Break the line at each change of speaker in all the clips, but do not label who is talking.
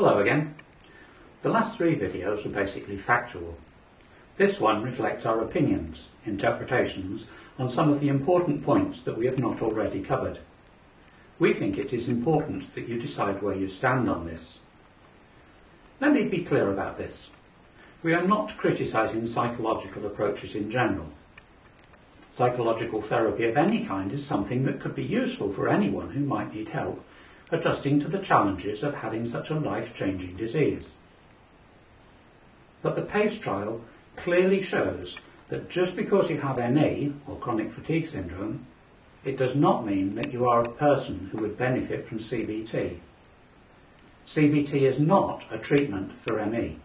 Hello again. The last three videos were basically factual. This one reflects our opinions, interpretations on some of the important points that we have not already covered. We think it is important that you decide where you stand on this. Let me be clear about this. We are not criticising psychological approaches in general. Psychological therapy of any kind is something that could be useful for anyone who might need help adjusting to the challenges of having such a life-changing disease. But the PACE trial clearly shows that just because you have ME, or chronic fatigue syndrome, it does not mean that you are a person who would benefit from CBT. CBT is not a treatment for ME.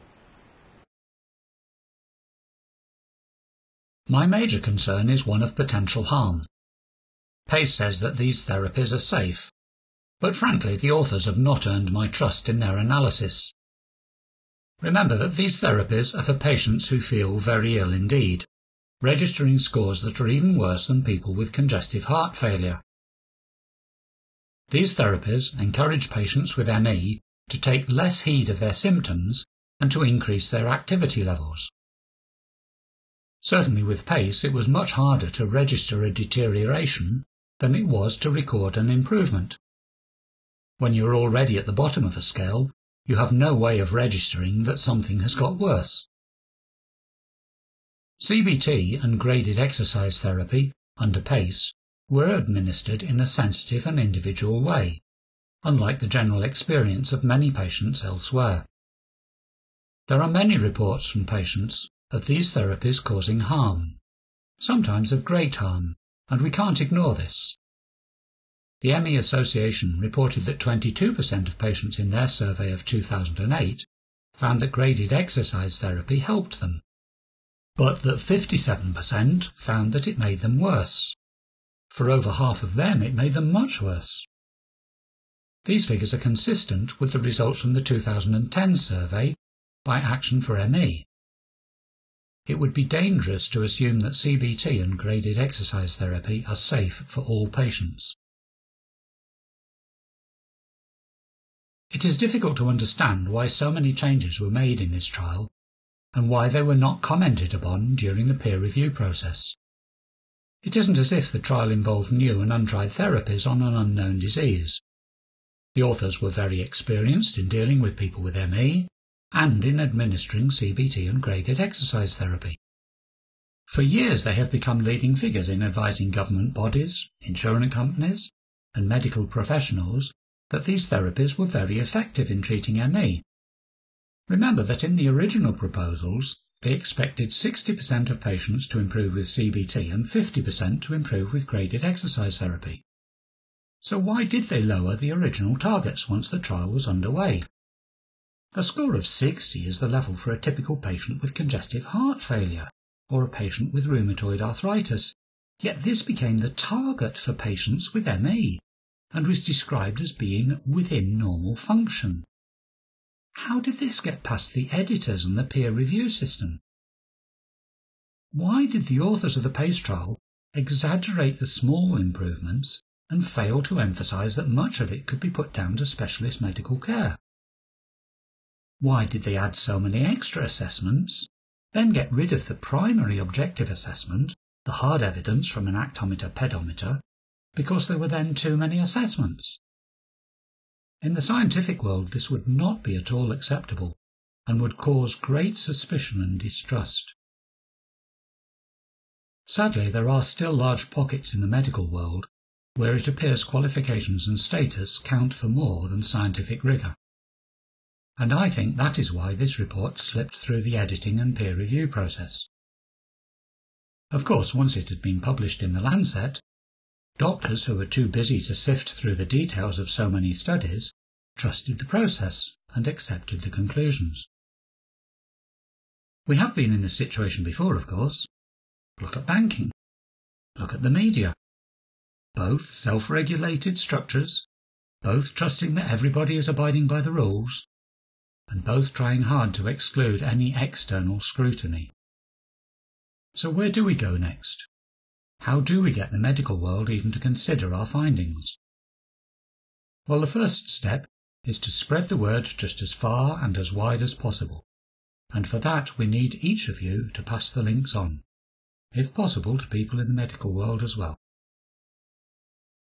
My major concern is one of potential harm. Pace says that these therapies are safe but frankly the authors have not earned my trust in their analysis. Remember that these therapies are for patients who feel very ill indeed, registering scores that are even worse than people with congestive heart failure. These therapies encourage patients with ME to take less heed of their symptoms and to increase their activity levels. Certainly with PACE it was much harder to register a deterioration than it was to record an improvement. When you are already at the bottom of a scale, you have no way of registering that something has got worse. CBT and graded exercise therapy, under PACE, were administered in a sensitive and individual way, unlike the general experience of many patients elsewhere. There are many reports from patients of these therapies causing harm, sometimes of great harm, and we can't ignore this. The ME Association reported that 22% of patients in their survey of 2008 found that graded exercise therapy helped them, but that 57% found that it made them worse. For over half of them, it made them much worse. These figures are consistent with the results from the 2010 survey by Action for ME. It would be dangerous to assume that CBT and graded exercise therapy are safe for all patients. It is difficult to understand why so many changes were made in this trial and why they were not commented upon during the peer review process. It isn't as if the trial involved new and untried therapies on an unknown disease. The authors were very experienced in dealing with people with ME and in administering CBT and graded exercise therapy. For years they have become leading figures in advising government bodies, insurance companies, and medical professionals that these therapies were very effective in treating ME. Remember that in the original proposals, they expected 60% of patients to improve with CBT and 50% to improve with graded exercise therapy. So why did they lower the original targets once the trial was underway? A score of 60 is the level for a typical patient with congestive heart failure or a patient with rheumatoid arthritis, yet this became the target for patients with ME and was described as being within normal function. How did this get past the editors and the peer review system? Why did the authors of the PACE trial exaggerate the small improvements and fail to emphasize that much of it could be put down to specialist medical care? Why did they add so many extra assessments, then get rid of the primary objective assessment, the hard evidence from an actometer pedometer, because there were then too many assessments. In the scientific world, this would not be at all acceptable and would cause great suspicion and distrust. Sadly, there are still large pockets in the medical world where it appears qualifications and status count for more than scientific rigour. And I think that is why this report slipped through the editing and peer review process. Of course, once it had been published in the Lancet, Doctors who were too busy to sift through the details of so many studies trusted the process and accepted the conclusions. We have been in this situation before, of course. Look at banking. Look at the media. Both self-regulated structures, both trusting that everybody is abiding by the rules, and both trying hard to exclude any external scrutiny. So where do we go next? How do we get the medical world even to consider our findings? Well, the first step is to spread the word just as far and as wide as possible, and for that we need each of you to pass the links on, if possible to people in the medical world as well.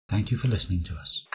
Thank you for listening to us.